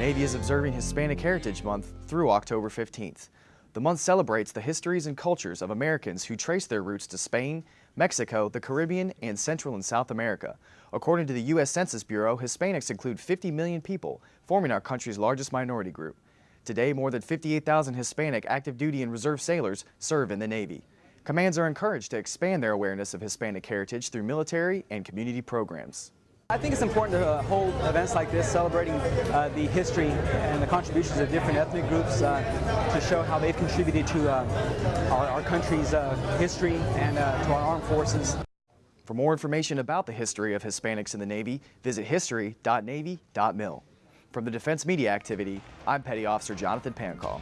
Navy is observing Hispanic Heritage Month through October 15th. The month celebrates the histories and cultures of Americans who trace their roots to Spain, Mexico, the Caribbean, and Central and South America. According to the U.S. Census Bureau, Hispanics include 50 million people, forming our country's largest minority group. Today, more than 58,000 Hispanic active duty and reserve sailors serve in the Navy. Commands are encouraged to expand their awareness of Hispanic heritage through military and community programs. I think it's important to uh, hold events like this celebrating uh, the history and the contributions of different ethnic groups uh, to show how they've contributed to uh, our, our, country's uh, history and uh, to our armed forces. For more information about the history of Hispanics in the Navy, visit history.navy.mil. From the Defense Media Activity, I'm Petty Officer Jonathan Pankau.